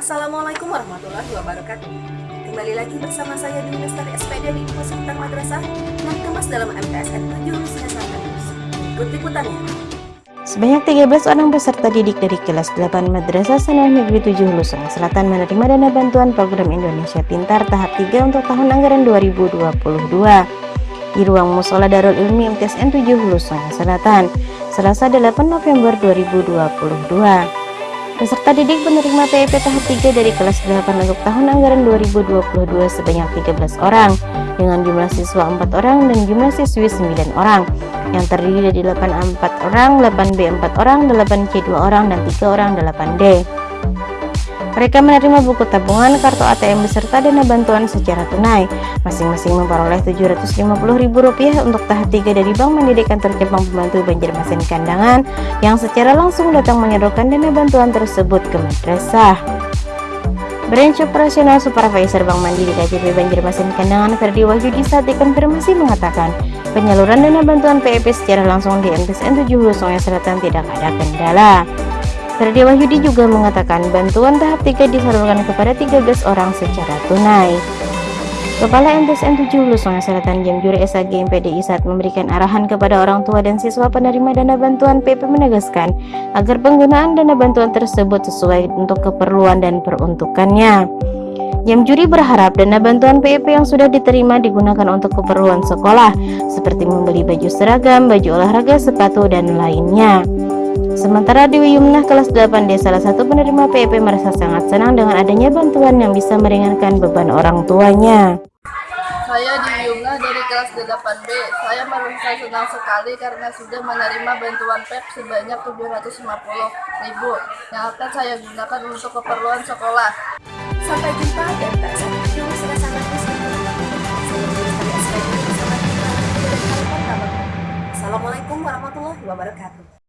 Assalamualaikum warahmatullahi wabarakatuh. Kembali lagi bersama saya di Lestari SPD di Info Madrasah yang kemas dalam MTSN 7 Sinasa Kampus. Ikut liputannya. Sebanyak 13 orang peserta didik dari kelas 8 Madrasah Sanawiyah Negeri 7 Hulu Sungai Selatan menerima dana bantuan program Indonesia Pintar tahap 3 untuk tahun anggaran 2022 di ruang Musola Darul Ilmi MTSN 7 Hulu Sungai Selatan, Selasa 8 November 2022. Peserta didik penerima PIP tahap 3 dari kelas 8 untuk tahun anggaran 2022 sebanyak 13 orang dengan jumlah siswa 4 orang dan jumlah siswi 9 orang yang terdiri dari 8 4 orang, 8B 4 orang, 8C 2 orang, dan 3 orang 8D. Mereka menerima buku tabungan, kartu ATM beserta dana bantuan secara tunai. Masing-masing memperoleh Rp750.000 untuk tahap 3 dari Bank Mandiri Kantor Cabang Pembantu Banjarmasin Kandangan yang secara langsung datang menyalurkan dana bantuan tersebut ke madrasah. Branch Operasional Supervisor Bank Mandiri KJP Banjarmasin Kandangan Ferdi Wahyudi saat dikonfirmasi mengatakan penyaluran dana bantuan PEP secara langsung di MTSN 7 Hulu Sungai Selatan tidak ada kendala. Ferdi Wahyudi juga mengatakan bantuan tahap 3 disalurkan kepada 13 orang secara tunai. Kepala MTSN 7 Hulu Sungai Selatan Jamjuri SAG MPDI saat memberikan arahan kepada orang tua dan siswa penerima dana bantuan PP menegaskan agar penggunaan dana bantuan tersebut sesuai untuk keperluan dan peruntukannya. Jamjuri berharap dana bantuan PEP yang sudah diterima digunakan untuk keperluan sekolah, seperti membeli baju seragam, baju olahraga, sepatu, dan lainnya. Sementara Dewi Yumnah kelas 8D salah satu penerima PEP merasa sangat senang dengan adanya bantuan yang bisa meringankan beban orang tuanya. Saya Dewi Yumnah dari kelas 8B. Saya merasa senang sekali karena sudah menerima bantuan PEP sebanyak 750 ribu yang akan saya gunakan untuk keperluan sekolah. Sampai jumpa dan tak sampai Assalamualaikum warahmatullahi wabarakatuh.